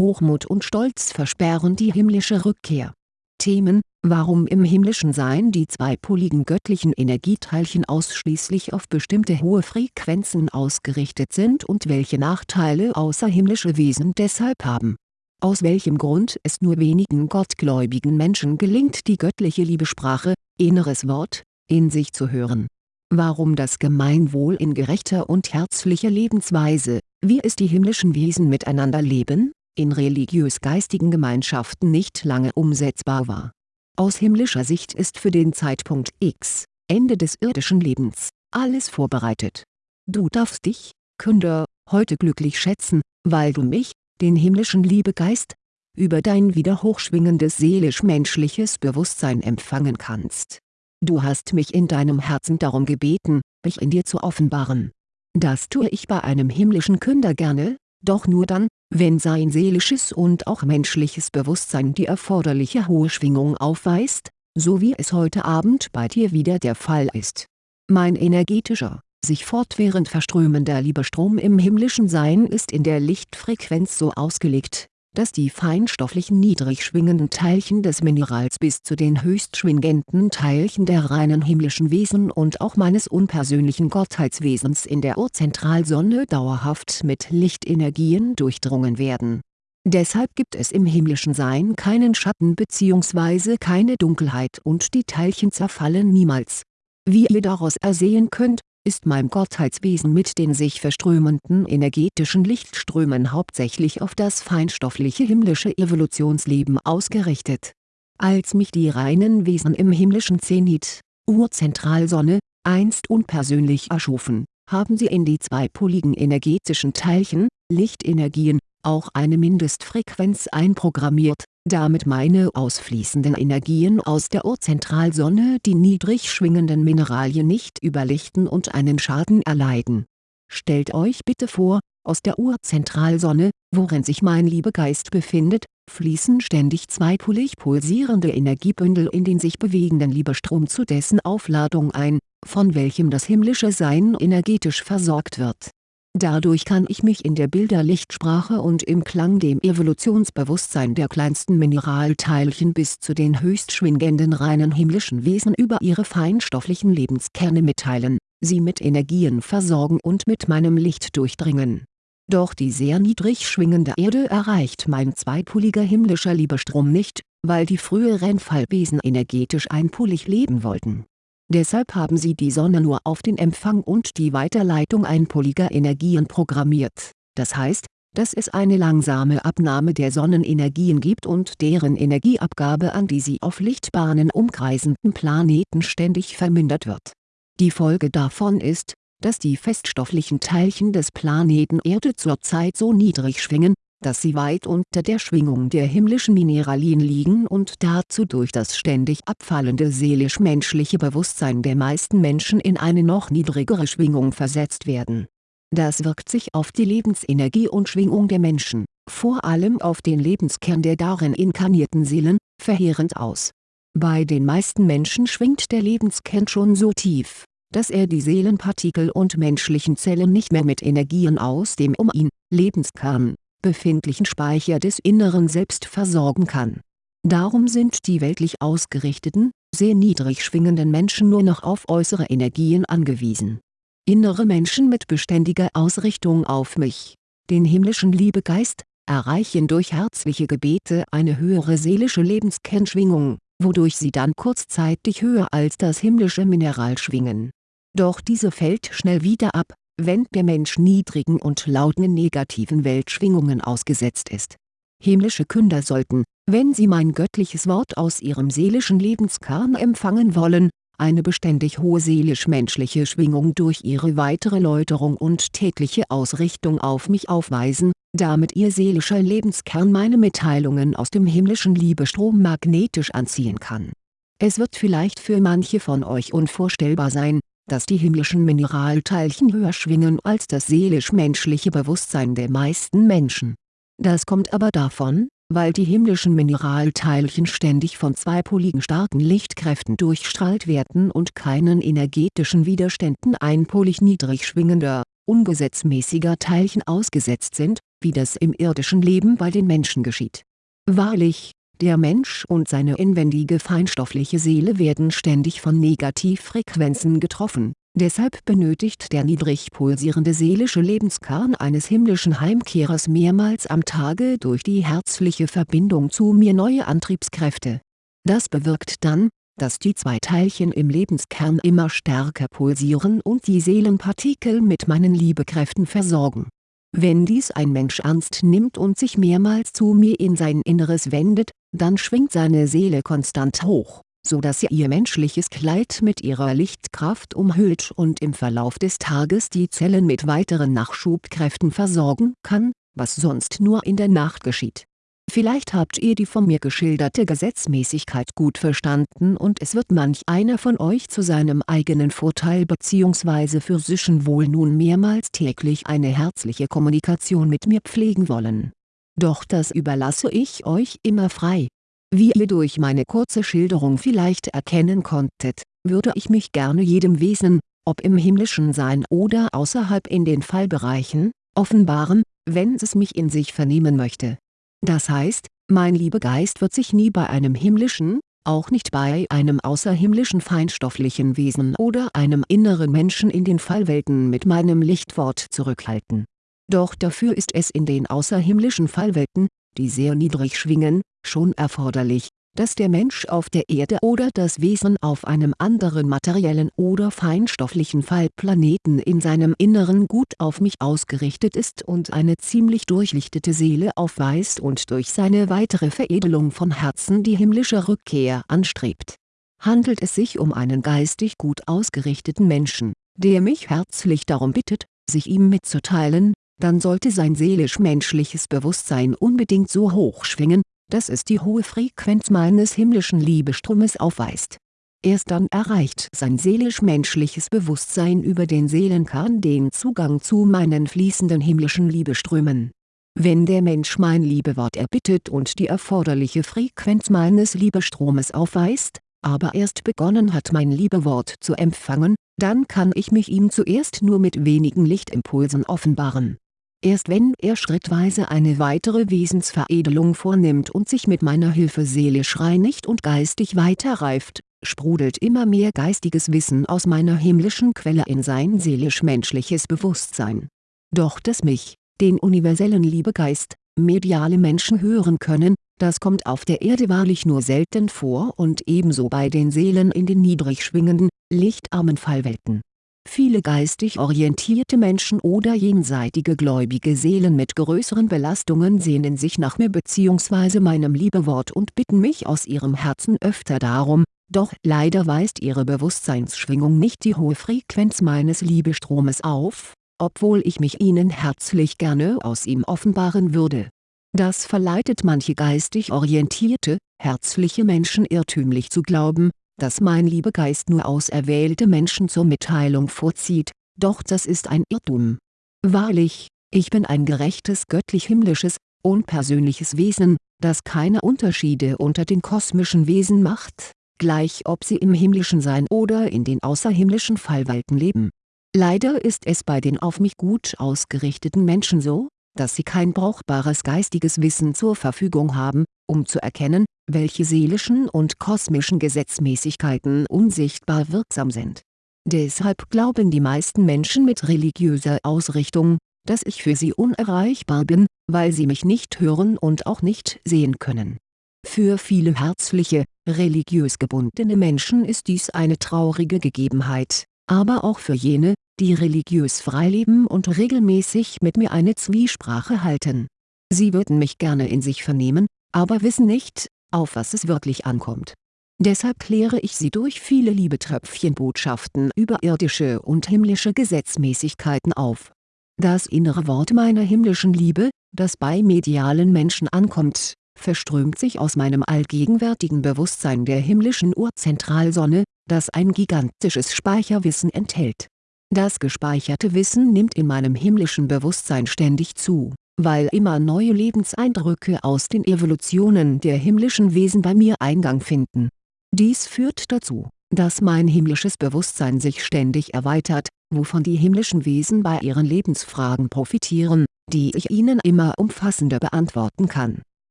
Hochmut und Stolz versperren die himmlische Rückkehr. Themen Warum im himmlischen Sein die zweipoligen göttlichen Energieteilchen ausschließlich auf bestimmte hohe Frequenzen ausgerichtet sind und welche Nachteile außerhimmlische Wesen deshalb haben. Aus welchem Grund es nur wenigen gottgläubigen Menschen gelingt die göttliche Liebesprache, inneres Wort, in sich zu hören. Warum das Gemeinwohl in gerechter und herzlicher Lebensweise, wie es die himmlischen Wesen miteinander leben, in religiös-geistigen Gemeinschaften nicht lange umsetzbar war. Aus himmlischer Sicht ist für den Zeitpunkt X, Ende des irdischen Lebens, alles vorbereitet. Du darfst dich, Künder, heute glücklich schätzen, weil du mich, den himmlischen Liebegeist, über dein wieder hochschwingendes seelisch-menschliches Bewusstsein empfangen kannst. Du hast mich in deinem Herzen darum gebeten, mich in dir zu offenbaren. Das tue ich bei einem himmlischen Künder gerne, doch nur dann, wenn sein seelisches und auch menschliches Bewusstsein die erforderliche hohe Schwingung aufweist, so wie es heute Abend bei dir wieder der Fall ist. Mein energetischer, sich fortwährend verströmender Liebestrom im himmlischen Sein ist in der Lichtfrequenz so ausgelegt, dass die feinstofflichen niedrig schwingenden Teilchen des Minerals bis zu den höchst schwingenden Teilchen der reinen himmlischen Wesen und auch meines unpersönlichen Gottheitswesens in der Urzentralsonne dauerhaft mit Lichtenergien durchdrungen werden. Deshalb gibt es im himmlischen Sein keinen Schatten bzw. keine Dunkelheit und die Teilchen zerfallen niemals. Wie ihr daraus ersehen könnt, ist mein Gottheitswesen mit den sich verströmenden energetischen Lichtströmen hauptsächlich auf das feinstoffliche himmlische Evolutionsleben ausgerichtet. Als mich die reinen Wesen im himmlischen Zenit, Urzentralsonne, einst unpersönlich erschufen, haben sie in die zweipoligen energetischen Teilchen, Lichtenergien, auch eine Mindestfrequenz einprogrammiert, damit meine ausfließenden Energien aus der Urzentralsonne die niedrig schwingenden Mineralien nicht überlichten und einen Schaden erleiden. Stellt euch bitte vor, aus der Urzentralsonne, worin sich mein Liebegeist befindet, fließen ständig zweipolig pulsierende Energiebündel in den sich bewegenden Liebestrom zu dessen Aufladung ein, von welchem das himmlische Sein energetisch versorgt wird Dadurch kann ich mich in der Bilderlichtsprache und im Klang dem Evolutionsbewusstsein der kleinsten Mineralteilchen bis zu den höchst schwingenden reinen himmlischen Wesen über ihre feinstofflichen Lebenskerne mitteilen, sie mit Energien versorgen und mit meinem Licht durchdringen. Doch die sehr niedrig schwingende Erde erreicht mein zweipoliger himmlischer Liebestrom nicht, weil die früheren Fallwesen energetisch einpolig leben wollten Deshalb haben sie die Sonne nur auf den Empfang und die Weiterleitung einpoliger Energien programmiert, das heißt, dass es eine langsame Abnahme der Sonnenenergien gibt und deren Energieabgabe an die sie auf Lichtbahnen umkreisenden Planeten ständig vermindert wird. Die Folge davon ist, dass die feststofflichen Teilchen des Planeten Erde zurzeit so niedrig schwingen, dass sie weit unter der Schwingung der himmlischen Mineralien liegen und dazu durch das ständig abfallende seelisch-menschliche Bewusstsein der meisten Menschen in eine noch niedrigere Schwingung versetzt werden. Das wirkt sich auf die Lebensenergie und Schwingung der Menschen, vor allem auf den Lebenskern der darin inkarnierten Seelen, verheerend aus. Bei den meisten Menschen schwingt der Lebenskern schon so tief, dass er die Seelenpartikel und menschlichen Zellen nicht mehr mit Energien aus dem um ihn, Lebenskern, befindlichen Speicher des inneren Selbst versorgen kann. Darum sind die weltlich ausgerichteten, sehr niedrig schwingenden Menschen nur noch auf äußere Energien angewiesen. Innere Menschen mit beständiger Ausrichtung auf mich, den himmlischen Liebegeist, erreichen durch herzliche Gebete eine höhere seelische Lebenskernschwingung, wodurch sie dann kurzzeitig höher als das himmlische Mineral schwingen. Doch diese fällt schnell wieder ab, wenn der Mensch niedrigen und lauten negativen Weltschwingungen ausgesetzt ist. Himmlische Künder sollten, wenn sie mein göttliches Wort aus ihrem seelischen Lebenskern empfangen wollen, eine beständig hohe seelisch-menschliche Schwingung durch ihre weitere Läuterung und tägliche Ausrichtung auf mich aufweisen, damit ihr seelischer Lebenskern meine Mitteilungen aus dem himmlischen Liebestrom magnetisch anziehen kann. Es wird vielleicht für manche von euch unvorstellbar sein, dass die himmlischen Mineralteilchen höher schwingen als das seelisch-menschliche Bewusstsein der meisten Menschen. Das kommt aber davon, weil die himmlischen Mineralteilchen ständig von zweipoligen starken Lichtkräften durchstrahlt werden und keinen energetischen Widerständen einpolig niedrig schwingender, ungesetzmäßiger Teilchen ausgesetzt sind, wie das im irdischen Leben bei den Menschen geschieht. Wahrlich, der Mensch und seine inwendige feinstoffliche Seele werden ständig von Negativfrequenzen getroffen, deshalb benötigt der niedrig pulsierende seelische Lebenskern eines himmlischen Heimkehrers mehrmals am Tage durch die herzliche Verbindung zu mir neue Antriebskräfte. Das bewirkt dann, dass die zwei Teilchen im Lebenskern immer stärker pulsieren und die Seelenpartikel mit meinen Liebekräften versorgen. Wenn dies ein Mensch ernst nimmt und sich mehrmals zu mir in sein Inneres wendet, dann schwingt seine Seele konstant hoch, so dass sie ihr menschliches Kleid mit ihrer Lichtkraft umhüllt und im Verlauf des Tages die Zellen mit weiteren Nachschubkräften versorgen kann, was sonst nur in der Nacht geschieht Vielleicht habt ihr die von mir geschilderte Gesetzmäßigkeit gut verstanden und es wird manch einer von euch zu seinem eigenen Vorteil bzw. physischen Wohl nun mehrmals täglich eine herzliche Kommunikation mit mir pflegen wollen. Doch das überlasse ich euch immer frei. Wie ihr durch meine kurze Schilderung vielleicht erkennen konntet, würde ich mich gerne jedem Wesen, ob im himmlischen Sein oder außerhalb in den Fallbereichen, offenbaren, wenn es mich in sich vernehmen möchte das heißt, mein Liebegeist wird sich nie bei einem himmlischen, auch nicht bei einem außerhimmlischen feinstofflichen Wesen oder einem inneren Menschen in den Fallwelten mit meinem Lichtwort zurückhalten. Doch dafür ist es in den außerhimmlischen Fallwelten, die sehr niedrig schwingen, schon erforderlich, dass der Mensch auf der Erde oder das Wesen auf einem anderen materiellen oder feinstofflichen Fallplaneten in seinem Inneren gut auf mich ausgerichtet ist und eine ziemlich durchlichtete Seele aufweist und durch seine weitere Veredelung von Herzen die himmlische Rückkehr anstrebt. Handelt es sich um einen geistig gut ausgerichteten Menschen, der mich herzlich darum bittet, sich ihm mitzuteilen, dann sollte sein seelisch-menschliches Bewusstsein unbedingt so hoch schwingen, dass es die hohe Frequenz meines himmlischen Liebestromes aufweist. Erst dann erreicht sein seelisch-menschliches Bewusstsein über den Seelenkern den Zugang zu meinen fließenden himmlischen Liebeströmen. Wenn der Mensch mein Liebewort erbittet und die erforderliche Frequenz meines Liebestromes aufweist, aber erst begonnen hat mein Liebewort zu empfangen, dann kann ich mich ihm zuerst nur mit wenigen Lichtimpulsen offenbaren Erst wenn er schrittweise eine weitere Wesensveredelung vornimmt und sich mit meiner Hilfe seelisch reinigt und geistig weiterreift, sprudelt immer mehr geistiges Wissen aus meiner himmlischen Quelle in sein seelisch-menschliches Bewusstsein. Doch dass mich, den universellen Liebegeist, mediale Menschen hören können, das kommt auf der Erde wahrlich nur selten vor und ebenso bei den Seelen in den niedrig schwingenden, lichtarmen Fallwelten Viele geistig orientierte Menschen oder jenseitige gläubige Seelen mit größeren Belastungen sehnen sich nach mir bzw. meinem Liebewort und bitten mich aus ihrem Herzen öfter darum, doch leider weist ihre Bewusstseinsschwingung nicht die hohe Frequenz meines Liebestromes auf, obwohl ich mich ihnen herzlich gerne aus ihm offenbaren würde. Das verleitet manche geistig orientierte, herzliche Menschen irrtümlich zu glauben, dass mein Liebegeist nur auserwählte Menschen zur Mitteilung vorzieht, doch das ist ein Irrtum. Wahrlich, ich bin ein gerechtes göttlich-himmlisches, unpersönliches Wesen, das keine Unterschiede unter den kosmischen Wesen macht, gleich ob sie im himmlischen Sein oder in den außerhimmlischen Fallwelten leben. Leider ist es bei den auf mich gut ausgerichteten Menschen so, dass sie kein brauchbares geistiges Wissen zur Verfügung haben, um zu erkennen, welche seelischen und kosmischen Gesetzmäßigkeiten unsichtbar wirksam sind. Deshalb glauben die meisten Menschen mit religiöser Ausrichtung, dass ich für sie unerreichbar bin, weil sie mich nicht hören und auch nicht sehen können. Für viele herzliche, religiös gebundene Menschen ist dies eine traurige Gegebenheit, aber auch für jene, die religiös frei leben und regelmäßig mit mir eine Zwiesprache halten. Sie würden mich gerne in sich vernehmen, aber wissen nicht, auf was es wirklich ankommt. Deshalb kläre ich sie durch viele Liebetröpfchenbotschaften über irdische und himmlische Gesetzmäßigkeiten auf. Das innere Wort meiner himmlischen Liebe, das bei medialen Menschen ankommt, verströmt sich aus meinem allgegenwärtigen Bewusstsein der himmlischen Urzentralsonne, das ein gigantisches Speicherwissen enthält. Das gespeicherte Wissen nimmt in meinem himmlischen Bewusstsein ständig zu weil immer neue Lebenseindrücke aus den Evolutionen der himmlischen Wesen bei mir Eingang finden. Dies führt dazu, dass mein himmlisches Bewusstsein sich ständig erweitert, wovon die himmlischen Wesen bei ihren Lebensfragen profitieren, die ich Ihnen immer umfassender beantworten kann.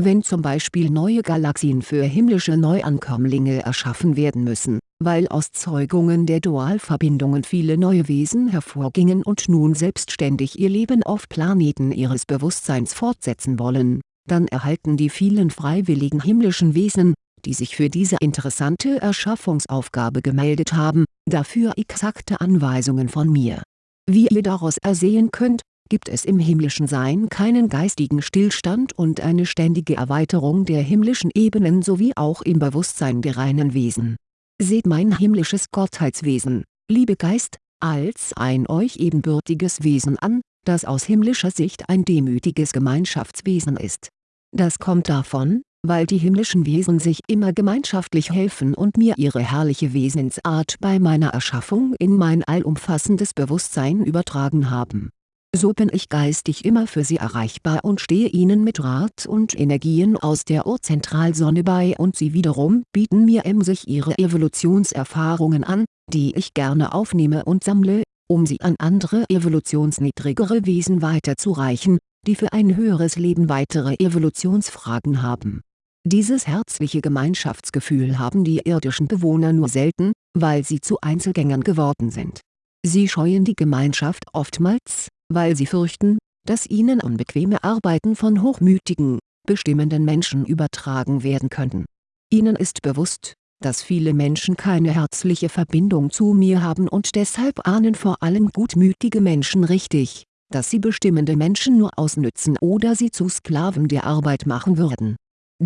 Wenn zum Beispiel neue Galaxien für himmlische Neuankömmlinge erschaffen werden müssen, weil aus Zeugungen der Dualverbindungen viele neue Wesen hervorgingen und nun selbstständig ihr Leben auf Planeten ihres Bewusstseins fortsetzen wollen, dann erhalten die vielen freiwilligen himmlischen Wesen, die sich für diese interessante Erschaffungsaufgabe gemeldet haben, dafür exakte Anweisungen von mir. Wie ihr daraus ersehen könnt, gibt es im himmlischen Sein keinen geistigen Stillstand und eine ständige Erweiterung der himmlischen Ebenen sowie auch im Bewusstsein der reinen Wesen. Seht mein himmlisches Gottheitswesen, liebe Geist, als ein euch ebenbürtiges Wesen an, das aus himmlischer Sicht ein demütiges Gemeinschaftswesen ist. Das kommt davon, weil die himmlischen Wesen sich immer gemeinschaftlich helfen und mir ihre herrliche Wesensart bei meiner Erschaffung in mein allumfassendes Bewusstsein übertragen haben. So bin ich geistig immer für sie erreichbar und stehe ihnen mit Rat und Energien aus der Urzentralsonne bei und sie wiederum bieten mir emsig ihre Evolutionserfahrungen an, die ich gerne aufnehme und sammle, um sie an andere evolutionsniedrigere Wesen weiterzureichen, die für ein höheres Leben weitere Evolutionsfragen haben dieses herzliche Gemeinschaftsgefühl haben die irdischen Bewohner nur selten, weil sie zu Einzelgängern geworden sind. Sie scheuen die Gemeinschaft oftmals, weil sie fürchten, dass ihnen unbequeme Arbeiten von hochmütigen, bestimmenden Menschen übertragen werden könnten. Ihnen ist bewusst, dass viele Menschen keine herzliche Verbindung zu mir haben und deshalb ahnen vor allem gutmütige Menschen richtig, dass sie bestimmende Menschen nur ausnützen oder sie zu Sklaven der Arbeit machen würden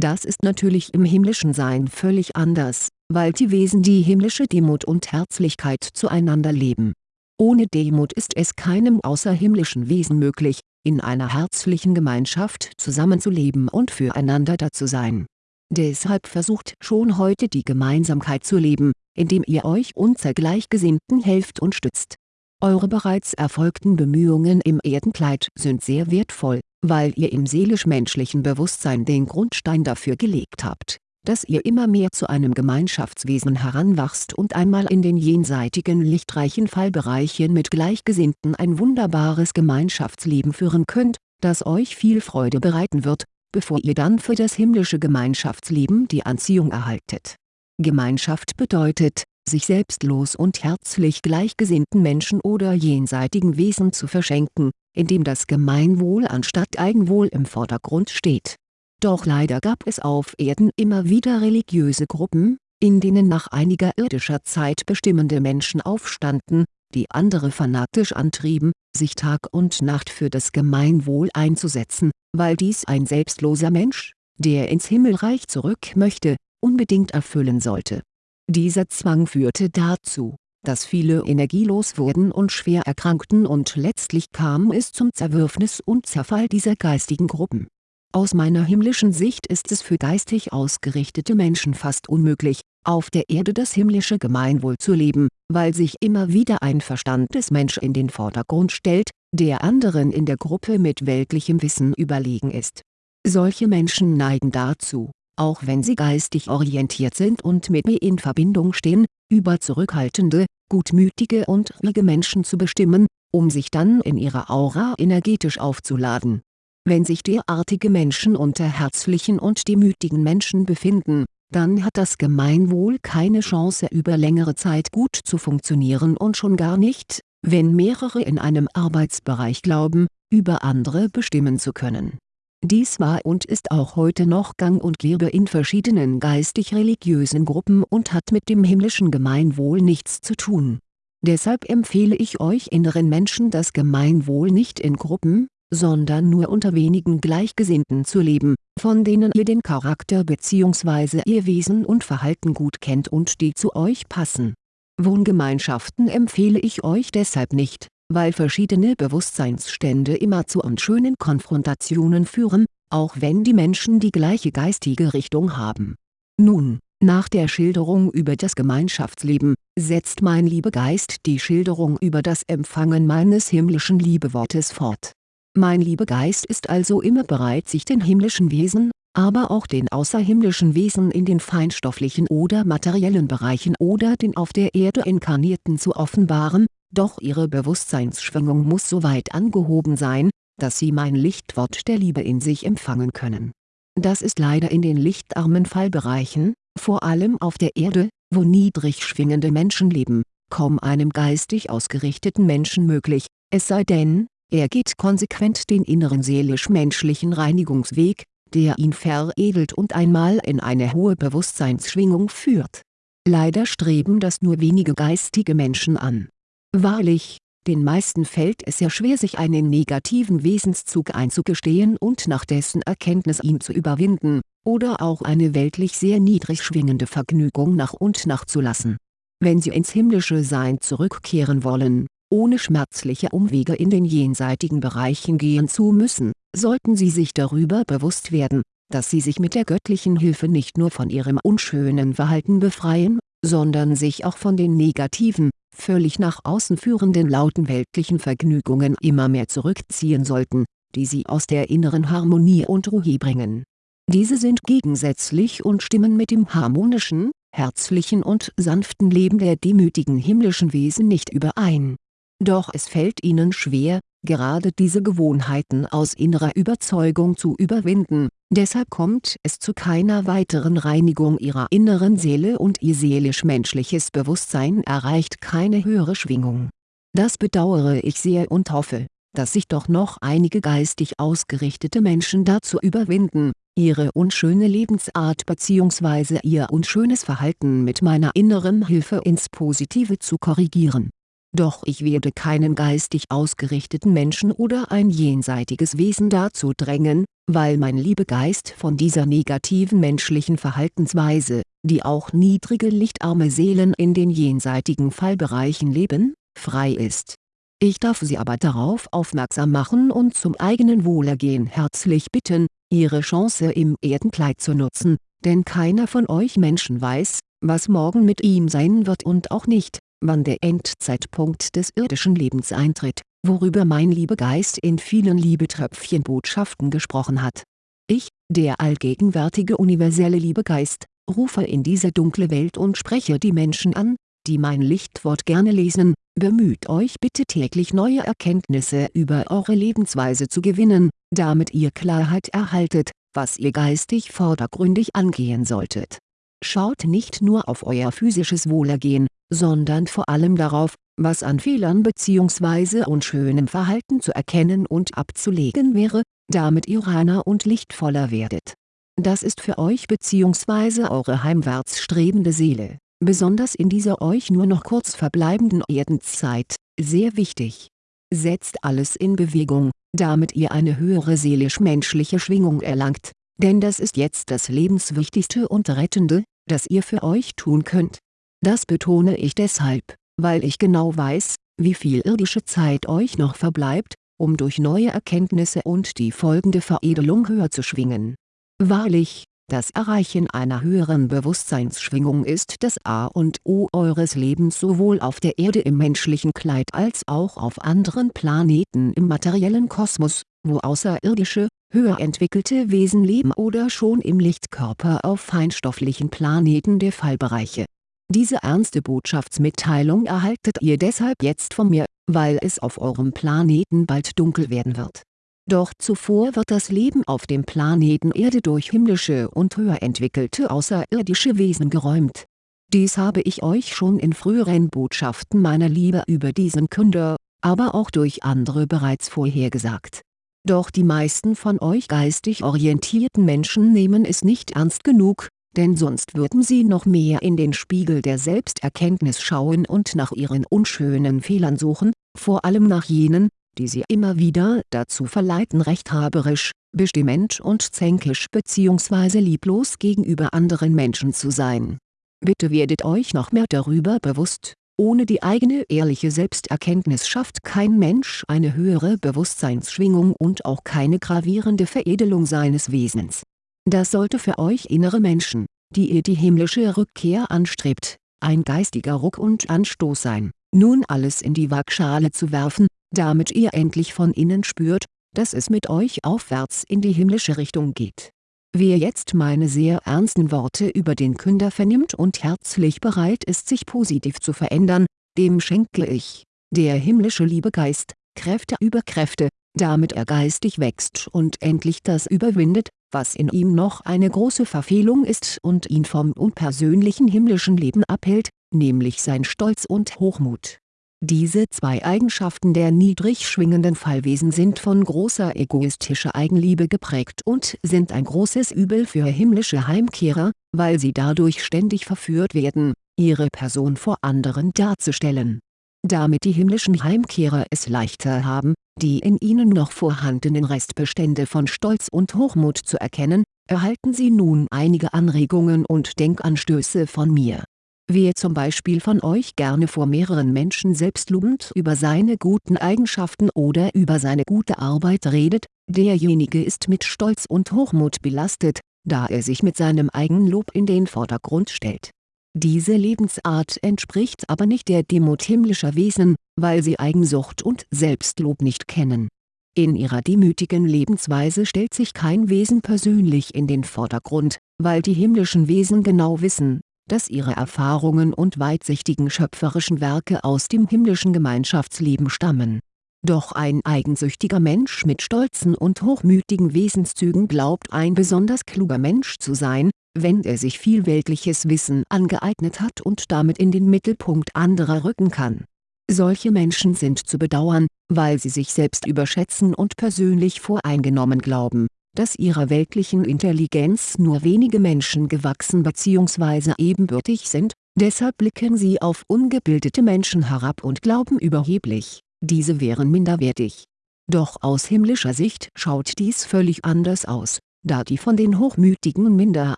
das ist natürlich im himmlischen Sein völlig anders, weil die Wesen die himmlische Demut und Herzlichkeit zueinander leben. Ohne Demut ist es keinem außerhimmlischen Wesen möglich, in einer herzlichen Gemeinschaft zusammenzuleben und füreinander da zu sein. Deshalb versucht schon heute die Gemeinsamkeit zu leben, indem ihr euch unter Gleichgesinnten helft und stützt. Eure bereits erfolgten Bemühungen im Erdenkleid sind sehr wertvoll, weil ihr im seelisch-menschlichen Bewusstsein den Grundstein dafür gelegt habt, dass ihr immer mehr zu einem Gemeinschaftswesen heranwachst und einmal in den jenseitigen lichtreichen Fallbereichen mit Gleichgesinnten ein wunderbares Gemeinschaftsleben führen könnt, das euch viel Freude bereiten wird, bevor ihr dann für das himmlische Gemeinschaftsleben die Anziehung erhaltet. Gemeinschaft bedeutet, sich selbstlos und herzlich gleichgesinnten Menschen oder jenseitigen Wesen zu verschenken, indem das Gemeinwohl anstatt Eigenwohl im Vordergrund steht. Doch leider gab es auf Erden immer wieder religiöse Gruppen, in denen nach einiger irdischer Zeit bestimmende Menschen aufstanden, die andere fanatisch antrieben, sich Tag und Nacht für das Gemeinwohl einzusetzen, weil dies ein selbstloser Mensch, der ins Himmelreich zurück möchte, unbedingt erfüllen sollte. Dieser Zwang führte dazu, dass viele energielos wurden und schwer erkrankten und letztlich kam es zum Zerwürfnis und Zerfall dieser geistigen Gruppen. Aus meiner himmlischen Sicht ist es für geistig ausgerichtete Menschen fast unmöglich, auf der Erde das himmlische Gemeinwohl zu leben, weil sich immer wieder ein Verstandesmensch in den Vordergrund stellt, der anderen in der Gruppe mit weltlichem Wissen überlegen ist. Solche Menschen neigen dazu, auch wenn sie geistig orientiert sind und mit mir in Verbindung stehen, über zurückhaltende, gutmütige und ruhige Menschen zu bestimmen, um sich dann in ihrer Aura energetisch aufzuladen. Wenn sich derartige Menschen unter herzlichen und demütigen Menschen befinden, dann hat das Gemeinwohl keine Chance über längere Zeit gut zu funktionieren und schon gar nicht, wenn mehrere in einem Arbeitsbereich glauben, über andere bestimmen zu können dies war und ist auch heute noch gang und gäbe in verschiedenen geistig-religiösen Gruppen und hat mit dem himmlischen Gemeinwohl nichts zu tun. Deshalb empfehle ich euch inneren Menschen das Gemeinwohl nicht in Gruppen, sondern nur unter wenigen Gleichgesinnten zu leben, von denen ihr den Charakter bzw. ihr Wesen und Verhalten gut kennt und die zu euch passen. Wohngemeinschaften empfehle ich euch deshalb nicht weil verschiedene Bewusstseinsstände immer zu unschönen Konfrontationen führen, auch wenn die Menschen die gleiche geistige Richtung haben. Nun, nach der Schilderung über das Gemeinschaftsleben, setzt mein Liebegeist die Schilderung über das Empfangen meines himmlischen Liebewortes fort. Mein Liebegeist ist also immer bereit sich den himmlischen Wesen, aber auch den außerhimmlischen Wesen in den feinstofflichen oder materiellen Bereichen oder den auf der Erde Inkarnierten zu offenbaren, doch ihre Bewusstseinsschwingung muss so weit angehoben sein, dass sie mein Lichtwort der Liebe in sich empfangen können. Das ist leider in den lichtarmen Fallbereichen, vor allem auf der Erde, wo niedrig schwingende Menschen leben, kaum einem geistig ausgerichteten Menschen möglich, es sei denn, er geht konsequent den inneren seelisch-menschlichen Reinigungsweg, der ihn veredelt und einmal in eine hohe Bewusstseinsschwingung führt. Leider streben das nur wenige geistige Menschen an. Wahrlich, den meisten fällt es sehr schwer sich einen negativen Wesenszug einzugestehen und nach dessen Erkenntnis ihn zu überwinden, oder auch eine weltlich sehr niedrig schwingende Vergnügung nach und nach zu lassen. Wenn sie ins himmlische Sein zurückkehren wollen, ohne schmerzliche Umwege in den jenseitigen Bereichen gehen zu müssen, sollten sie sich darüber bewusst werden, dass sie sich mit der göttlichen Hilfe nicht nur von ihrem unschönen Verhalten befreien, sondern sich auch von den negativen, völlig nach außen führenden lauten weltlichen Vergnügungen immer mehr zurückziehen sollten, die sie aus der inneren Harmonie und Ruhe bringen. Diese sind gegensätzlich und stimmen mit dem harmonischen, herzlichen und sanften Leben der demütigen himmlischen Wesen nicht überein. Doch es fällt ihnen schwer, gerade diese Gewohnheiten aus innerer Überzeugung zu überwinden, deshalb kommt es zu keiner weiteren Reinigung ihrer inneren Seele und ihr seelisch-menschliches Bewusstsein erreicht keine höhere Schwingung. Das bedauere ich sehr und hoffe, dass sich doch noch einige geistig ausgerichtete Menschen dazu überwinden, ihre unschöne Lebensart bzw. ihr unschönes Verhalten mit meiner inneren Hilfe ins Positive zu korrigieren doch ich werde keinen geistig ausgerichteten Menschen oder ein jenseitiges Wesen dazu drängen, weil mein Liebegeist von dieser negativen menschlichen Verhaltensweise, die auch niedrige lichtarme Seelen in den jenseitigen Fallbereichen leben, frei ist. Ich darf Sie aber darauf aufmerksam machen und zum eigenen Wohlergehen herzlich bitten, Ihre Chance im Erdenkleid zu nutzen, denn keiner von euch Menschen weiß, was morgen mit ihm sein wird und auch nicht, wann der Endzeitpunkt des irdischen Lebens eintritt, worüber mein Liebegeist in vielen Liebetröpfchenbotschaften gesprochen hat. Ich, der allgegenwärtige universelle Liebegeist, rufe in diese dunkle Welt und spreche die Menschen an, die mein Lichtwort gerne lesen, bemüht euch bitte täglich neue Erkenntnisse über eure Lebensweise zu gewinnen, damit ihr Klarheit erhaltet, was ihr geistig vordergründig angehen solltet. Schaut nicht nur auf euer physisches Wohlergehen, sondern vor allem darauf, was an Fehlern bzw. unschönem Verhalten zu erkennen und abzulegen wäre, damit ihr reiner und lichtvoller werdet. Das ist für euch bzw. eure heimwärts strebende Seele, besonders in dieser euch nur noch kurz verbleibenden Erdenzeit, sehr wichtig. Setzt alles in Bewegung, damit ihr eine höhere seelisch-menschliche Schwingung erlangt, denn das ist jetzt das Lebenswichtigste und Rettende, das ihr für euch tun könnt. Das betone ich deshalb, weil ich genau weiß, wie viel irdische Zeit euch noch verbleibt, um durch neue Erkenntnisse und die folgende Veredelung höher zu schwingen. Wahrlich, das Erreichen einer höheren Bewusstseinsschwingung ist das A und O eures Lebens sowohl auf der Erde im menschlichen Kleid als auch auf anderen Planeten im materiellen Kosmos, wo außerirdische, höher entwickelte Wesen leben oder schon im Lichtkörper auf feinstofflichen Planeten der Fallbereiche diese ernste Botschaftsmitteilung erhaltet ihr deshalb jetzt von mir, weil es auf eurem Planeten bald dunkel werden wird. Doch zuvor wird das Leben auf dem Planeten Erde durch himmlische und höher entwickelte außerirdische Wesen geräumt. Dies habe ich euch schon in früheren Botschaften meiner Liebe über diesen Künder, aber auch durch andere bereits vorhergesagt. Doch die meisten von euch geistig orientierten Menschen nehmen es nicht ernst genug, denn sonst würden sie noch mehr in den Spiegel der Selbsterkenntnis schauen und nach ihren unschönen Fehlern suchen, vor allem nach jenen, die sie immer wieder dazu verleiten rechthaberisch, bestimmend und zänkisch bzw. lieblos gegenüber anderen Menschen zu sein. Bitte werdet euch noch mehr darüber bewusst, ohne die eigene ehrliche Selbsterkenntnis schafft kein Mensch eine höhere Bewusstseinsschwingung und auch keine gravierende Veredelung seines Wesens das sollte für euch innere Menschen, die ihr die himmlische Rückkehr anstrebt, ein geistiger Ruck und Anstoß sein, nun alles in die Waagschale zu werfen, damit ihr endlich von innen spürt, dass es mit euch aufwärts in die himmlische Richtung geht. Wer jetzt meine sehr ernsten Worte über den Künder vernimmt und herzlich bereit ist sich positiv zu verändern, dem schenke ich, der himmlische Liebegeist, Kräfte über Kräfte, damit er geistig wächst und endlich das überwindet, was in ihm noch eine große Verfehlung ist und ihn vom unpersönlichen himmlischen Leben abhält, nämlich sein Stolz und Hochmut. Diese zwei Eigenschaften der niedrig schwingenden Fallwesen sind von großer egoistischer Eigenliebe geprägt und sind ein großes Übel für himmlische Heimkehrer, weil sie dadurch ständig verführt werden, ihre Person vor anderen darzustellen. Damit die himmlischen Heimkehrer es leichter haben, die in ihnen noch vorhandenen Restbestände von Stolz und Hochmut zu erkennen, erhalten sie nun einige Anregungen und Denkanstöße von mir. Wer zum Beispiel von euch gerne vor mehreren Menschen selbstlobend über seine guten Eigenschaften oder über seine gute Arbeit redet, derjenige ist mit Stolz und Hochmut belastet, da er sich mit seinem Eigenlob in den Vordergrund stellt. Diese Lebensart entspricht aber nicht der Demut himmlischer Wesen, weil sie Eigensucht und Selbstlob nicht kennen. In ihrer demütigen Lebensweise stellt sich kein Wesen persönlich in den Vordergrund, weil die himmlischen Wesen genau wissen, dass ihre Erfahrungen und weitsichtigen schöpferischen Werke aus dem himmlischen Gemeinschaftsleben stammen. Doch ein eigensüchtiger Mensch mit stolzen und hochmütigen Wesenszügen glaubt ein besonders kluger Mensch zu sein, wenn er sich viel weltliches Wissen angeeignet hat und damit in den Mittelpunkt anderer rücken kann. Solche Menschen sind zu bedauern, weil sie sich selbst überschätzen und persönlich voreingenommen glauben, dass ihrer weltlichen Intelligenz nur wenige Menschen gewachsen bzw. ebenbürtig sind, deshalb blicken sie auf ungebildete Menschen herab und glauben überheblich, diese wären minderwertig. Doch aus himmlischer Sicht schaut dies völlig anders aus da die von den hochmütigen minder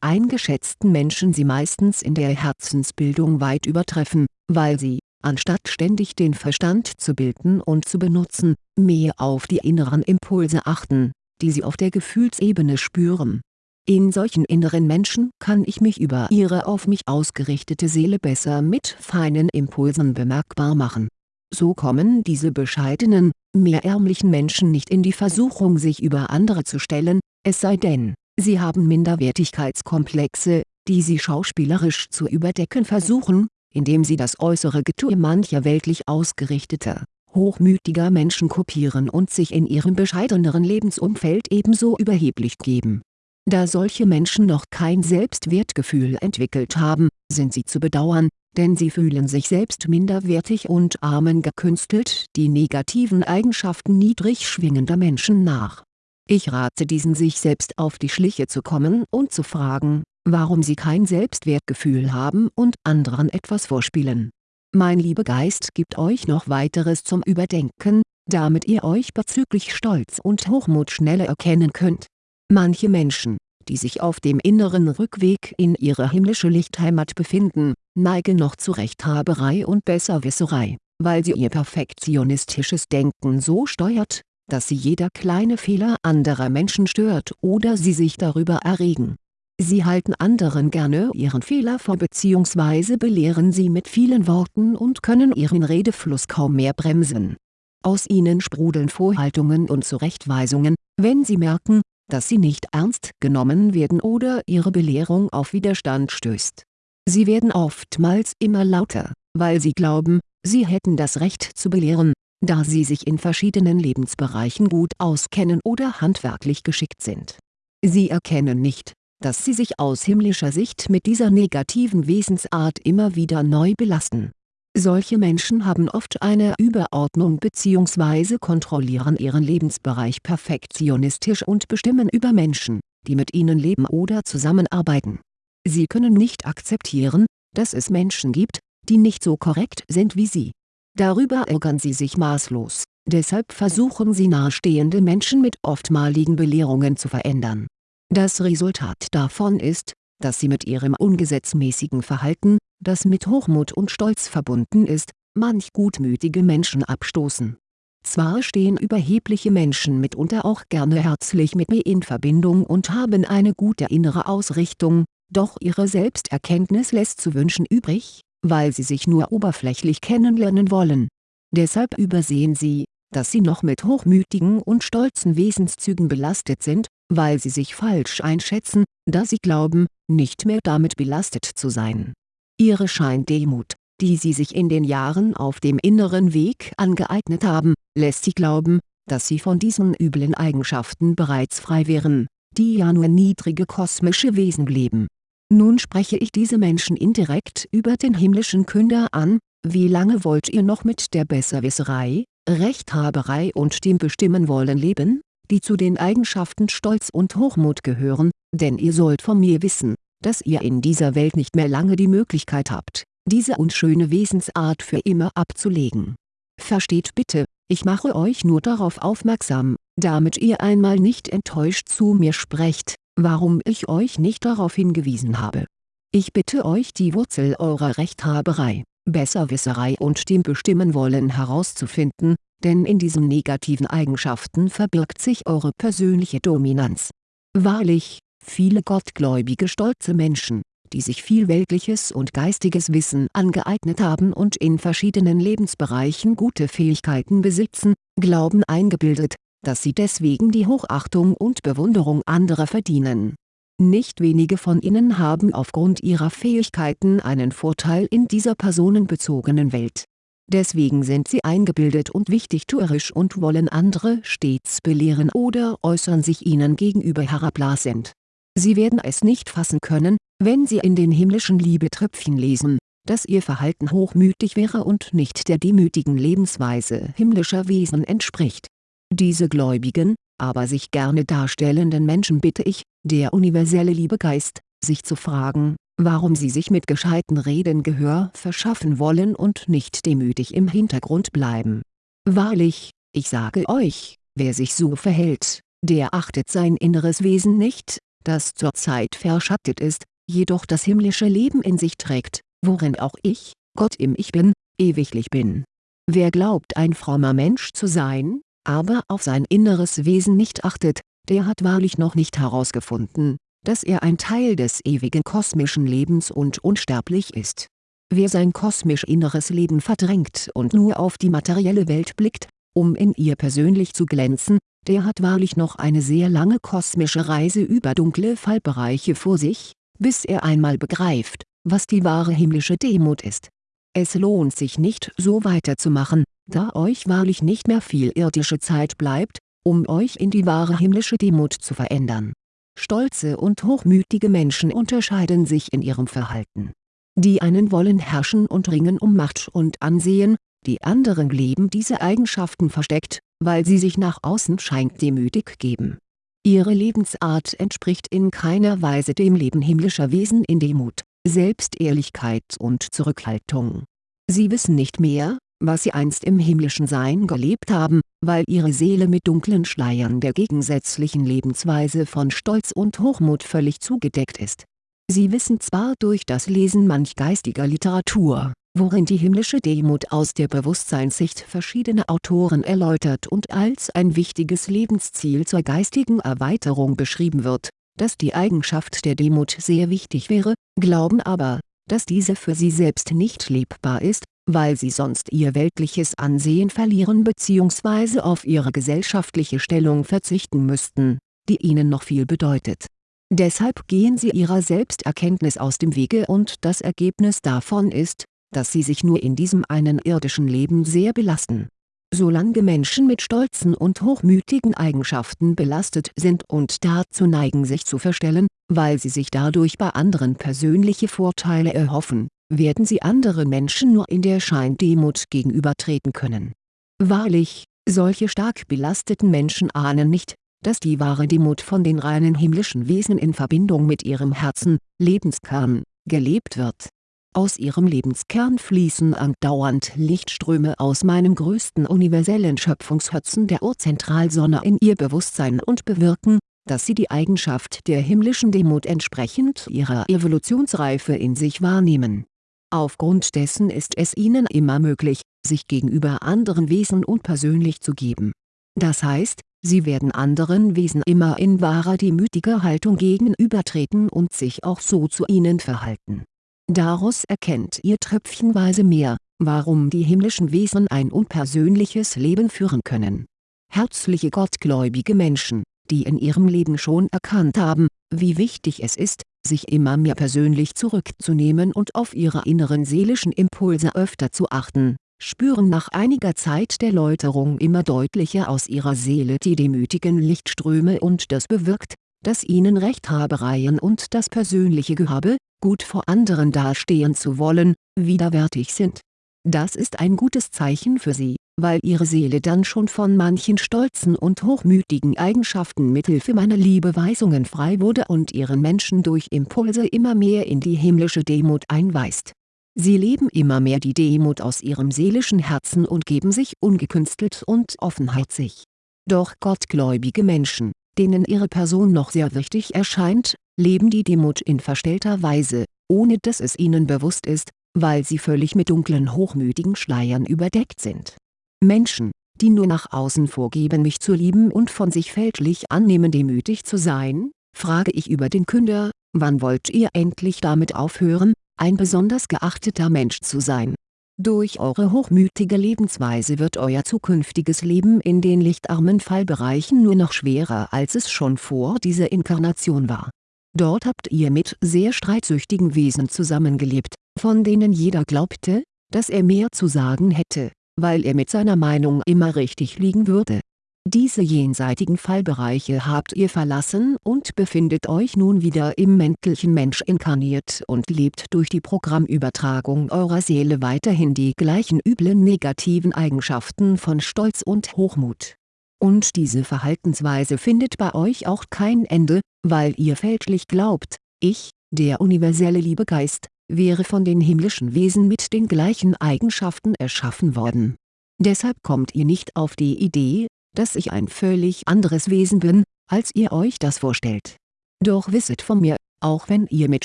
eingeschätzten Menschen sie meistens in der Herzensbildung weit übertreffen, weil sie, anstatt ständig den Verstand zu bilden und zu benutzen, mehr auf die inneren Impulse achten, die sie auf der Gefühlsebene spüren. In solchen inneren Menschen kann ich mich über ihre auf mich ausgerichtete Seele besser mit feinen Impulsen bemerkbar machen. So kommen diese bescheidenen, mehr ärmlichen Menschen nicht in die Versuchung sich über andere zu stellen, es sei denn, sie haben Minderwertigkeitskomplexe, die sie schauspielerisch zu überdecken versuchen, indem sie das äußere Getue mancher weltlich ausgerichteter, hochmütiger Menschen kopieren und sich in ihrem bescheideneren Lebensumfeld ebenso überheblich geben. Da solche Menschen noch kein Selbstwertgefühl entwickelt haben, sind sie zu bedauern, denn sie fühlen sich selbst minderwertig und ahmen gekünstelt die negativen Eigenschaften niedrig schwingender Menschen nach ich rate diesen sich selbst auf die Schliche zu kommen und zu fragen, warum sie kein Selbstwertgefühl haben und anderen etwas vorspielen. Mein Liebegeist gibt euch noch weiteres zum Überdenken, damit ihr euch bezüglich Stolz und Hochmut schneller erkennen könnt. Manche Menschen, die sich auf dem inneren Rückweg in ihre himmlische Lichtheimat befinden, neigen noch zu Rechthaberei und Besserwisserei, weil sie ihr perfektionistisches Denken so steuert, dass sie jeder kleine Fehler anderer Menschen stört oder sie sich darüber erregen. Sie halten anderen gerne ihren Fehler vor bzw. belehren sie mit vielen Worten und können ihren Redefluss kaum mehr bremsen. Aus ihnen sprudeln Vorhaltungen und Zurechtweisungen, wenn sie merken, dass sie nicht ernst genommen werden oder ihre Belehrung auf Widerstand stößt. Sie werden oftmals immer lauter, weil sie glauben, sie hätten das Recht zu belehren, da sie sich in verschiedenen Lebensbereichen gut auskennen oder handwerklich geschickt sind. Sie erkennen nicht, dass sie sich aus himmlischer Sicht mit dieser negativen Wesensart immer wieder neu belasten. Solche Menschen haben oft eine Überordnung bzw. kontrollieren ihren Lebensbereich perfektionistisch und bestimmen über Menschen, die mit ihnen leben oder zusammenarbeiten. Sie können nicht akzeptieren, dass es Menschen gibt, die nicht so korrekt sind wie sie Darüber ärgern sie sich maßlos, deshalb versuchen sie nahestehende Menschen mit oftmaligen Belehrungen zu verändern. Das Resultat davon ist, dass sie mit ihrem ungesetzmäßigen Verhalten, das mit Hochmut und Stolz verbunden ist, manch gutmütige Menschen abstoßen. Zwar stehen überhebliche Menschen mitunter auch gerne herzlich mit mir in Verbindung und haben eine gute innere Ausrichtung, doch ihre Selbsterkenntnis lässt zu wünschen übrig, weil sie sich nur oberflächlich kennenlernen wollen. Deshalb übersehen sie, dass sie noch mit hochmütigen und stolzen Wesenszügen belastet sind, weil sie sich falsch einschätzen, da sie glauben, nicht mehr damit belastet zu sein. Ihre Scheindemut, die sie sich in den Jahren auf dem inneren Weg angeeignet haben, lässt sie glauben, dass sie von diesen üblen Eigenschaften bereits frei wären, die ja nur niedrige kosmische Wesen leben. Nun spreche ich diese Menschen indirekt über den himmlischen Künder an, wie lange wollt ihr noch mit der Besserwisserei, Rechthaberei und dem Bestimmen wollen leben, die zu den Eigenschaften Stolz und Hochmut gehören, denn ihr sollt von mir wissen, dass ihr in dieser Welt nicht mehr lange die Möglichkeit habt, diese unschöne Wesensart für immer abzulegen. Versteht bitte, ich mache euch nur darauf aufmerksam, damit ihr einmal nicht enttäuscht zu mir sprecht, warum ich euch nicht darauf hingewiesen habe. Ich bitte euch die Wurzel eurer Rechthaberei, Besserwisserei und dem Bestimmen wollen herauszufinden, denn in diesen negativen Eigenschaften verbirgt sich eure persönliche Dominanz. Wahrlich, viele gottgläubige stolze Menschen, die sich viel weltliches und geistiges Wissen angeeignet haben und in verschiedenen Lebensbereichen gute Fähigkeiten besitzen, glauben eingebildet, dass sie deswegen die Hochachtung und Bewunderung anderer verdienen. Nicht wenige von ihnen haben aufgrund ihrer Fähigkeiten einen Vorteil in dieser personenbezogenen Welt. Deswegen sind sie eingebildet und wichtigtuerisch und wollen andere stets belehren oder äußern sich ihnen gegenüber herablassend. Sie werden es nicht fassen können, wenn sie in den himmlischen Liebetröpfchen lesen, dass ihr Verhalten hochmütig wäre und nicht der demütigen Lebensweise himmlischer Wesen entspricht. Diese gläubigen, aber sich gerne darstellenden Menschen bitte ich, der universelle Liebegeist, sich zu fragen, warum sie sich mit gescheiten Reden Gehör verschaffen wollen und nicht demütig im Hintergrund bleiben. Wahrlich, ich sage euch, wer sich so verhält, der achtet sein inneres Wesen nicht, das zurzeit verschattet ist, jedoch das himmlische Leben in sich trägt, worin auch ich, Gott im Ich Bin, ewiglich bin. Wer glaubt ein frommer Mensch zu sein, aber auf sein inneres Wesen nicht achtet, der hat wahrlich noch nicht herausgefunden, dass er ein Teil des ewigen kosmischen Lebens und unsterblich ist. Wer sein kosmisch inneres Leben verdrängt und nur auf die materielle Welt blickt, um in ihr persönlich zu glänzen, der hat wahrlich noch eine sehr lange kosmische Reise über dunkle Fallbereiche vor sich, bis er einmal begreift, was die wahre himmlische Demut ist. Es lohnt sich nicht so weiterzumachen, da euch wahrlich nicht mehr viel irdische Zeit bleibt, um euch in die wahre himmlische Demut zu verändern. Stolze und hochmütige Menschen unterscheiden sich in ihrem Verhalten. Die einen wollen herrschen und ringen um Macht und Ansehen, die anderen leben diese Eigenschaften versteckt, weil sie sich nach außen scheint demütig geben. Ihre Lebensart entspricht in keiner Weise dem Leben himmlischer Wesen in Demut, Selbstehrlichkeit und Zurückhaltung. Sie wissen nicht mehr, was sie einst im himmlischen Sein gelebt haben, weil ihre Seele mit dunklen Schleiern der gegensätzlichen Lebensweise von Stolz und Hochmut völlig zugedeckt ist. Sie wissen zwar durch das Lesen manch geistiger Literatur, worin die himmlische Demut aus der Bewusstseinssicht verschiedener Autoren erläutert und als ein wichtiges Lebensziel zur geistigen Erweiterung beschrieben wird, dass die Eigenschaft der Demut sehr wichtig wäre, glauben aber, dass diese für sie selbst nicht lebbar ist, weil sie sonst ihr weltliches Ansehen verlieren bzw. auf ihre gesellschaftliche Stellung verzichten müssten, die ihnen noch viel bedeutet. Deshalb gehen sie ihrer Selbsterkenntnis aus dem Wege und das Ergebnis davon ist, dass sie sich nur in diesem einen irdischen Leben sehr belasten. Solange Menschen mit stolzen und hochmütigen Eigenschaften belastet sind und dazu neigen sich zu verstellen, weil sie sich dadurch bei anderen persönliche Vorteile erhoffen, werden sie anderen Menschen nur in der Scheindemut gegenübertreten können. Wahrlich, solche stark belasteten Menschen ahnen nicht, dass die wahre Demut von den reinen himmlischen Wesen in Verbindung mit ihrem Herzen, Lebenskern, gelebt wird. Aus ihrem Lebenskern fließen andauernd Lichtströme aus meinem größten universellen Schöpfungsherzen der Urzentralsonne in ihr Bewusstsein und bewirken, dass sie die Eigenschaft der himmlischen Demut entsprechend ihrer Evolutionsreife in sich wahrnehmen Aufgrund dessen ist es ihnen immer möglich, sich gegenüber anderen Wesen unpersönlich zu geben. Das heißt, sie werden anderen Wesen immer in wahrer demütiger Haltung gegenübertreten und sich auch so zu ihnen verhalten. Daraus erkennt ihr tröpfchenweise mehr, warum die himmlischen Wesen ein unpersönliches Leben führen können. Herzliche gottgläubige Menschen, die in ihrem Leben schon erkannt haben, wie wichtig es ist, sich immer mehr persönlich zurückzunehmen und auf ihre inneren seelischen Impulse öfter zu achten, spüren nach einiger Zeit der Läuterung immer deutlicher aus ihrer Seele die demütigen Lichtströme und das bewirkt, dass ihnen Rechthabereien und das persönliche Gehabe, gut vor anderen dastehen zu wollen, widerwärtig sind. Das ist ein gutes Zeichen für sie, weil ihre Seele dann schon von manchen stolzen und hochmütigen Eigenschaften mithilfe meiner Liebeweisungen frei wurde und ihren Menschen durch Impulse immer mehr in die himmlische Demut einweist Sie leben immer mehr die Demut aus ihrem seelischen Herzen und geben sich ungekünstelt und offenherzig. Doch gottgläubige Menschen, denen ihre Person noch sehr wichtig erscheint, leben die Demut in verstellter Weise, ohne dass es ihnen bewusst ist, weil sie völlig mit dunklen hochmütigen Schleiern überdeckt sind. Menschen, die nur nach außen vorgeben mich zu lieben und von sich fälschlich annehmen demütig zu sein, frage ich über den Künder, wann wollt ihr endlich damit aufhören, ein besonders geachteter Mensch zu sein. Durch eure hochmütige Lebensweise wird euer zukünftiges Leben in den lichtarmen Fallbereichen nur noch schwerer als es schon vor dieser Inkarnation war. Dort habt ihr mit sehr streitsüchtigen Wesen zusammengelebt, von denen jeder glaubte, dass er mehr zu sagen hätte, weil er mit seiner Meinung immer richtig liegen würde diese jenseitigen Fallbereiche habt ihr verlassen und befindet euch nun wieder im menschlichen Mensch inkarniert und lebt durch die Programmübertragung eurer Seele weiterhin die gleichen üblen negativen Eigenschaften von Stolz und Hochmut. Und diese Verhaltensweise findet bei euch auch kein Ende, weil ihr fälschlich glaubt, ich, der universelle Liebegeist, wäre von den himmlischen Wesen mit den gleichen Eigenschaften erschaffen worden. Deshalb kommt ihr nicht auf die Idee, dass ich ein völlig anderes Wesen bin, als ihr euch das vorstellt. Doch wisset von mir, auch wenn ihr mit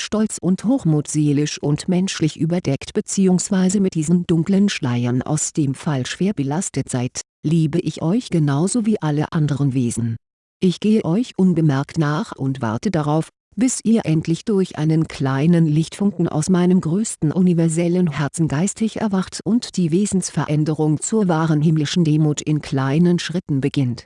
Stolz und Hochmut seelisch und menschlich überdeckt bzw. mit diesen dunklen Schleiern aus dem Fall schwer belastet seid, liebe ich euch genauso wie alle anderen Wesen. Ich gehe euch unbemerkt nach und warte darauf, bis ihr endlich durch einen kleinen Lichtfunken aus meinem größten universellen Herzen geistig erwacht und die Wesensveränderung zur wahren himmlischen Demut in kleinen Schritten beginnt.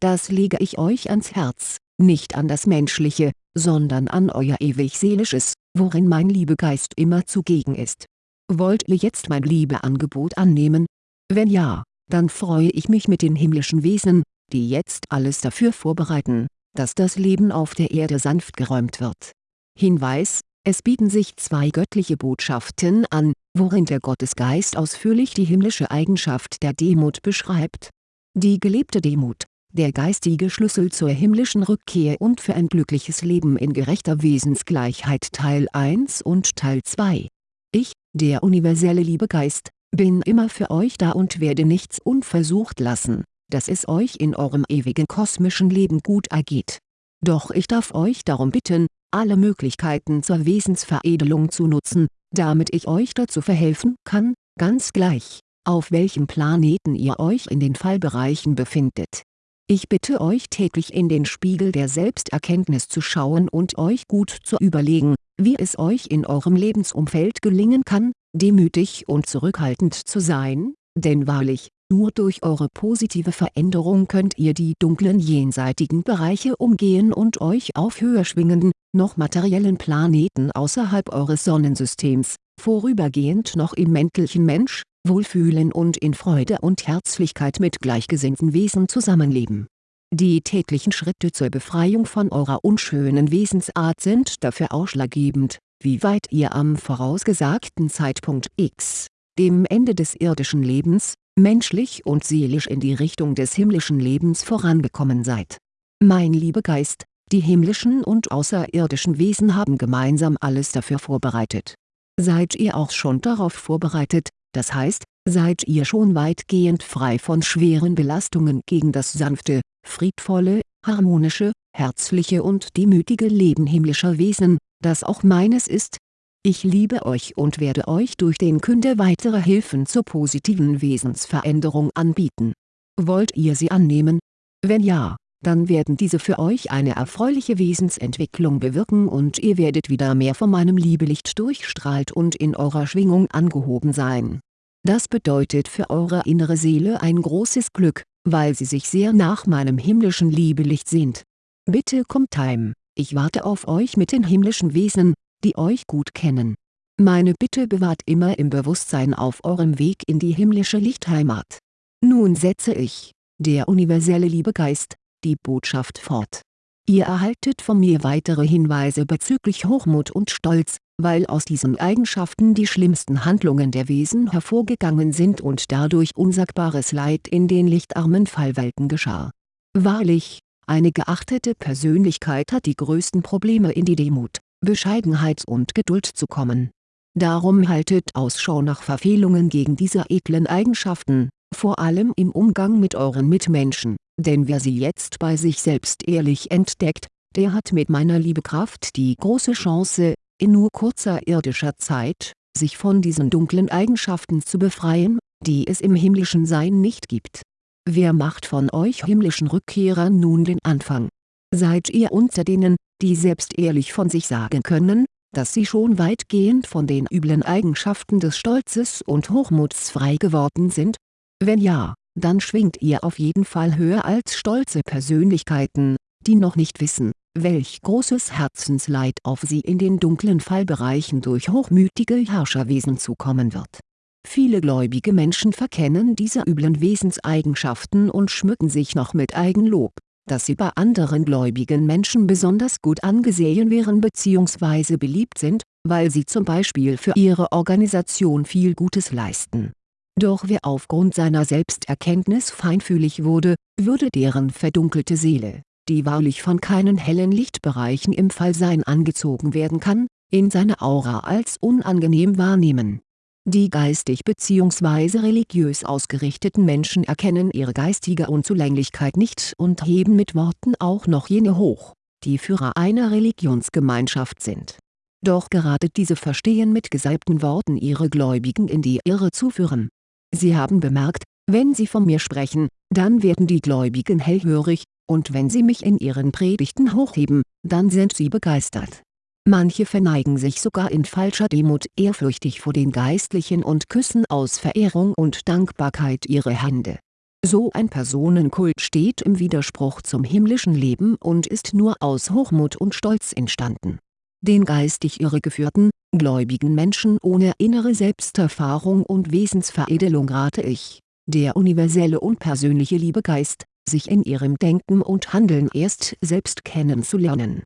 Das lege ich euch ans Herz, nicht an das Menschliche, sondern an euer ewig Seelisches, worin mein Liebegeist immer zugegen ist. Wollt ihr jetzt mein Liebeangebot annehmen? Wenn ja, dann freue ich mich mit den himmlischen Wesen, die jetzt alles dafür vorbereiten dass das Leben auf der Erde sanft geräumt wird. Hinweis, es bieten sich zwei göttliche Botschaften an, worin der Gottesgeist ausführlich die himmlische Eigenschaft der Demut beschreibt. Die gelebte Demut, der geistige Schlüssel zur himmlischen Rückkehr und für ein glückliches Leben in gerechter Wesensgleichheit Teil 1 und Teil 2. Ich, der universelle Liebegeist, bin immer für euch da und werde nichts unversucht lassen dass es euch in eurem ewigen kosmischen Leben gut ergeht. Doch ich darf euch darum bitten, alle Möglichkeiten zur Wesensveredelung zu nutzen, damit ich euch dazu verhelfen kann, ganz gleich, auf welchem Planeten ihr euch in den Fallbereichen befindet. Ich bitte euch täglich in den Spiegel der Selbsterkenntnis zu schauen und euch gut zu überlegen, wie es euch in eurem Lebensumfeld gelingen kann, demütig und zurückhaltend zu sein, denn wahrlich, nur durch eure positive Veränderung könnt ihr die dunklen jenseitigen Bereiche umgehen und euch auf höher schwingenden, noch materiellen Planeten außerhalb eures Sonnensystems, vorübergehend noch im menschlichen Mensch, wohlfühlen und in Freude und Herzlichkeit mit gleichgesinnten Wesen zusammenleben. Die täglichen Schritte zur Befreiung von eurer unschönen Wesensart sind dafür ausschlaggebend, wie weit ihr am vorausgesagten Zeitpunkt x, dem Ende des irdischen Lebens, menschlich und seelisch in die Richtung des himmlischen Lebens vorangekommen seid. Mein Liebegeist, die himmlischen und außerirdischen Wesen haben gemeinsam alles dafür vorbereitet. Seid ihr auch schon darauf vorbereitet, das heißt, seid ihr schon weitgehend frei von schweren Belastungen gegen das sanfte, friedvolle, harmonische, herzliche und demütige Leben himmlischer Wesen, das auch meines ist, ich liebe euch und werde euch durch den Künder weitere Hilfen zur positiven Wesensveränderung anbieten. Wollt ihr sie annehmen? Wenn ja, dann werden diese für euch eine erfreuliche Wesensentwicklung bewirken und ihr werdet wieder mehr von meinem Liebelicht durchstrahlt und in eurer Schwingung angehoben sein. Das bedeutet für eure innere Seele ein großes Glück, weil sie sich sehr nach meinem himmlischen Liebelicht sehnt. Bitte kommt heim, ich warte auf euch mit den himmlischen Wesen, die euch gut kennen. Meine Bitte bewahrt immer im Bewusstsein auf eurem Weg in die himmlische Lichtheimat. Nun setze ich, der universelle Liebegeist, die Botschaft fort. Ihr erhaltet von mir weitere Hinweise bezüglich Hochmut und Stolz, weil aus diesen Eigenschaften die schlimmsten Handlungen der Wesen hervorgegangen sind und dadurch unsagbares Leid in den lichtarmen Fallwelten geschah. Wahrlich, eine geachtete Persönlichkeit hat die größten Probleme in die Demut, Bescheidenheit und Geduld zu kommen. Darum haltet Ausschau nach Verfehlungen gegen diese edlen Eigenschaften, vor allem im Umgang mit euren Mitmenschen, denn wer sie jetzt bei sich selbst ehrlich entdeckt, der hat mit meiner Liebekraft die große Chance, in nur kurzer irdischer Zeit, sich von diesen dunklen Eigenschaften zu befreien, die es im himmlischen Sein nicht gibt. Wer macht von euch himmlischen Rückkehrern nun den Anfang? Seid ihr unter denen, die selbst ehrlich von sich sagen können, dass sie schon weitgehend von den üblen Eigenschaften des Stolzes und Hochmuts frei geworden sind? Wenn ja, dann schwingt ihr auf jeden Fall höher als stolze Persönlichkeiten, die noch nicht wissen, welch großes Herzensleid auf sie in den dunklen Fallbereichen durch hochmütige Herrscherwesen zukommen wird. Viele gläubige Menschen verkennen diese üblen Wesenseigenschaften und schmücken sich noch mit Eigenlob, dass sie bei anderen gläubigen Menschen besonders gut angesehen wären bzw. beliebt sind, weil sie zum Beispiel für ihre Organisation viel Gutes leisten. Doch wer aufgrund seiner Selbsterkenntnis feinfühlig wurde, würde deren verdunkelte Seele die wahrlich von keinen hellen Lichtbereichen im Fallsein angezogen werden kann, in seine Aura als unangenehm wahrnehmen. Die geistig bzw. religiös ausgerichteten Menschen erkennen ihre geistige Unzulänglichkeit nicht und heben mit Worten auch noch jene hoch, die Führer einer Religionsgemeinschaft sind. Doch gerade diese verstehen mit gesalbten Worten ihre Gläubigen in die Irre zu führen. Sie haben bemerkt, wenn sie von mir sprechen, dann werden die Gläubigen hellhörig, und wenn sie mich in ihren Predigten hochheben, dann sind sie begeistert. Manche verneigen sich sogar in falscher Demut ehrfürchtig vor den Geistlichen und küssen aus Verehrung und Dankbarkeit ihre Hände. So ein Personenkult steht im Widerspruch zum himmlischen Leben und ist nur aus Hochmut und Stolz entstanden. Den geistig irregeführten, gläubigen Menschen ohne innere Selbsterfahrung und Wesensveredelung rate ich, der universelle und persönliche Liebegeist, sich in ihrem Denken und Handeln erst selbst kennenzulernen.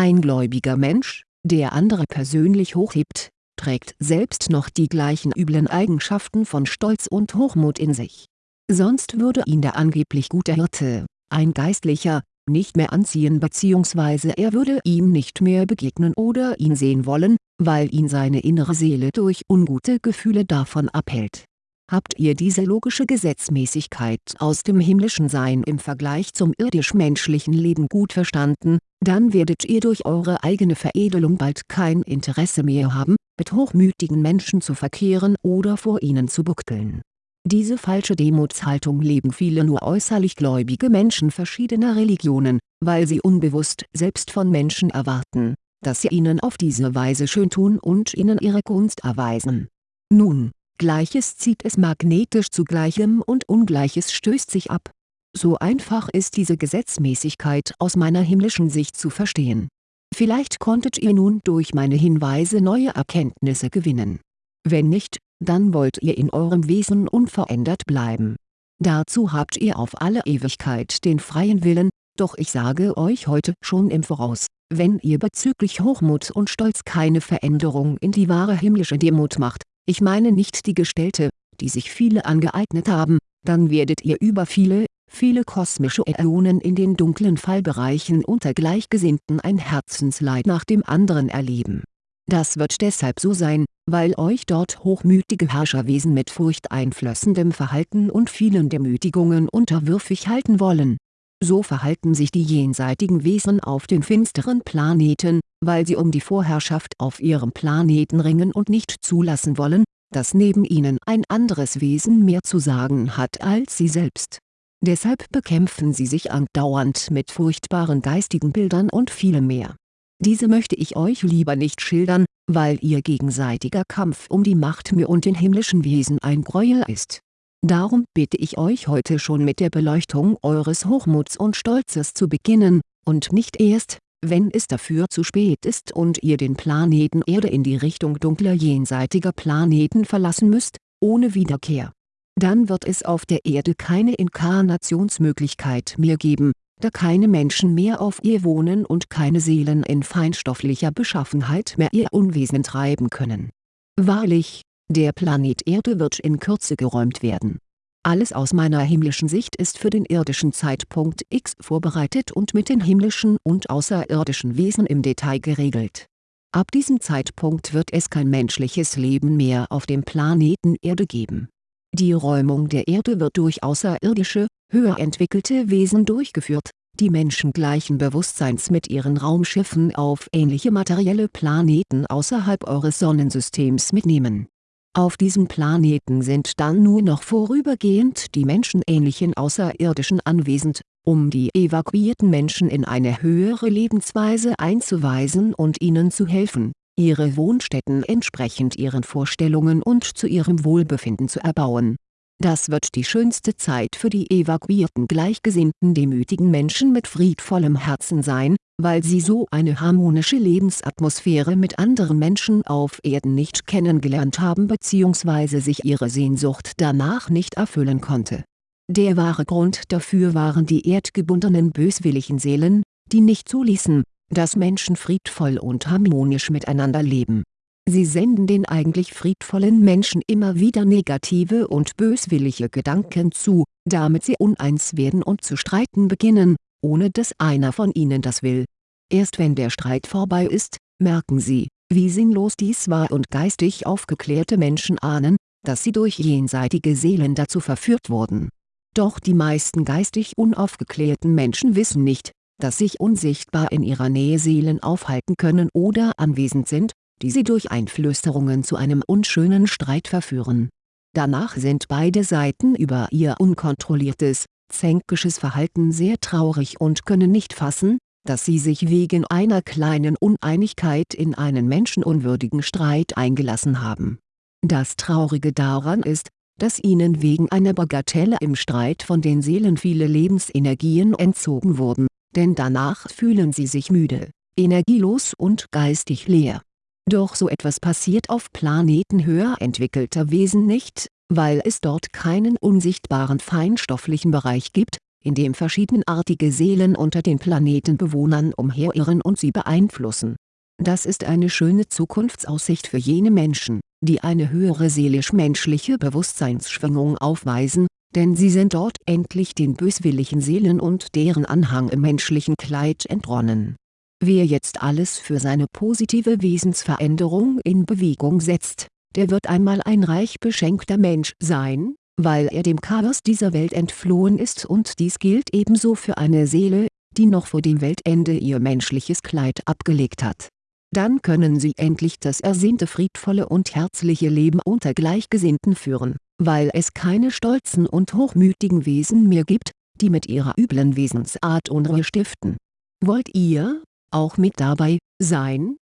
Ein gläubiger Mensch, der andere persönlich hochhebt, trägt selbst noch die gleichen üblen Eigenschaften von Stolz und Hochmut in sich. Sonst würde ihn der angeblich gute Hirte, ein Geistlicher, nicht mehr anziehen bzw. er würde ihm nicht mehr begegnen oder ihn sehen wollen, weil ihn seine innere Seele durch ungute Gefühle davon abhält Habt ihr diese logische Gesetzmäßigkeit aus dem himmlischen Sein im Vergleich zum irdisch-menschlichen Leben gut verstanden, dann werdet ihr durch eure eigene Veredelung bald kein Interesse mehr haben, mit hochmütigen Menschen zu verkehren oder vor ihnen zu buckeln. Diese falsche Demutshaltung leben viele nur äußerlich gläubige Menschen verschiedener Religionen, weil sie unbewusst selbst von Menschen erwarten, dass sie ihnen auf diese Weise schön tun und ihnen ihre Gunst erweisen. Nun, Gleiches zieht es magnetisch zu Gleichem und Ungleiches stößt sich ab. So einfach ist diese Gesetzmäßigkeit aus meiner himmlischen Sicht zu verstehen. Vielleicht konntet ihr nun durch meine Hinweise neue Erkenntnisse gewinnen. Wenn nicht, dann wollt ihr in eurem Wesen unverändert bleiben. Dazu habt ihr auf alle Ewigkeit den freien Willen, doch ich sage euch heute schon im Voraus, wenn ihr bezüglich Hochmut und Stolz keine Veränderung in die wahre himmlische Demut macht, ich meine nicht die Gestellte, die sich viele angeeignet haben, dann werdet ihr über viele, viele kosmische Äonen in den dunklen Fallbereichen unter Gleichgesinnten ein Herzensleid nach dem anderen erleben. Das wird deshalb so sein, weil euch dort hochmütige Herrscherwesen mit furchteinflößendem Verhalten und vielen Demütigungen unterwürfig halten wollen. So verhalten sich die jenseitigen Wesen auf den finsteren Planeten, weil sie um die Vorherrschaft auf ihrem Planeten ringen und nicht zulassen wollen, dass neben ihnen ein anderes Wesen mehr zu sagen hat als sie selbst. Deshalb bekämpfen sie sich andauernd mit furchtbaren geistigen Bildern und vielem mehr. Diese möchte ich euch lieber nicht schildern, weil ihr gegenseitiger Kampf um die Macht mir und den himmlischen Wesen ein Gräuel ist. Darum bitte ich euch heute schon mit der Beleuchtung eures Hochmuts und Stolzes zu beginnen, und nicht erst, wenn es dafür zu spät ist und ihr den Planeten Erde in die Richtung dunkler jenseitiger Planeten verlassen müsst, ohne Wiederkehr. Dann wird es auf der Erde keine Inkarnationsmöglichkeit mehr geben, da keine Menschen mehr auf ihr wohnen und keine Seelen in feinstofflicher Beschaffenheit mehr ihr Unwesen treiben können. Wahrlich, der Planet Erde wird in Kürze geräumt werden. Alles aus meiner himmlischen Sicht ist für den irdischen Zeitpunkt X vorbereitet und mit den himmlischen und außerirdischen Wesen im Detail geregelt. Ab diesem Zeitpunkt wird es kein menschliches Leben mehr auf dem Planeten Erde geben. Die Räumung der Erde wird durch außerirdische, höher entwickelte Wesen durchgeführt, die menschengleichen Bewusstseins mit ihren Raumschiffen auf ähnliche materielle Planeten außerhalb eures Sonnensystems mitnehmen auf diesem Planeten sind dann nur noch vorübergehend die menschenähnlichen Außerirdischen anwesend, um die evakuierten Menschen in eine höhere Lebensweise einzuweisen und ihnen zu helfen, ihre Wohnstätten entsprechend ihren Vorstellungen und zu ihrem Wohlbefinden zu erbauen das wird die schönste Zeit für die evakuierten gleichgesinnten demütigen Menschen mit friedvollem Herzen sein, weil sie so eine harmonische Lebensatmosphäre mit anderen Menschen auf Erden nicht kennengelernt haben bzw. sich ihre Sehnsucht danach nicht erfüllen konnte. Der wahre Grund dafür waren die erdgebundenen böswilligen Seelen, die nicht zuließen, dass Menschen friedvoll und harmonisch miteinander leben Sie senden den eigentlich friedvollen Menschen immer wieder negative und böswillige Gedanken zu, damit sie uneins werden und zu streiten beginnen, ohne dass einer von ihnen das will. Erst wenn der Streit vorbei ist, merken sie, wie sinnlos dies war und geistig aufgeklärte Menschen ahnen, dass sie durch jenseitige Seelen dazu verführt wurden. Doch die meisten geistig unaufgeklärten Menschen wissen nicht, dass sich unsichtbar in ihrer Nähe Seelen aufhalten können oder anwesend sind, die sie durch Einflüsterungen zu einem unschönen Streit verführen. Danach sind beide Seiten über ihr unkontrolliertes, zänkisches Verhalten sehr traurig und können nicht fassen, dass sie sich wegen einer kleinen Uneinigkeit in einen menschenunwürdigen Streit eingelassen haben. Das Traurige daran ist, dass ihnen wegen einer Bagatelle im Streit von den Seelen viele Lebensenergien entzogen wurden, denn danach fühlen sie sich müde, energielos und geistig leer doch so etwas passiert auf Planeten höher entwickelter Wesen nicht, weil es dort keinen unsichtbaren feinstofflichen Bereich gibt, in dem verschiedenartige Seelen unter den Planetenbewohnern umherirren und sie beeinflussen. Das ist eine schöne Zukunftsaussicht für jene Menschen, die eine höhere seelisch-menschliche Bewusstseinsschwingung aufweisen, denn sie sind dort endlich den böswilligen Seelen und deren Anhang im menschlichen Kleid entronnen Wer jetzt alles für seine positive Wesensveränderung in Bewegung setzt, der wird einmal ein reich beschenkter Mensch sein, weil er dem Chaos dieser Welt entflohen ist und dies gilt ebenso für eine Seele, die noch vor dem Weltende ihr menschliches Kleid abgelegt hat. Dann können sie endlich das ersehnte friedvolle und herzliche Leben unter Gleichgesinnten führen, weil es keine stolzen und hochmütigen Wesen mehr gibt, die mit ihrer üblen Wesensart Unruhe stiften. Wollt ihr, auch mit dabei, sein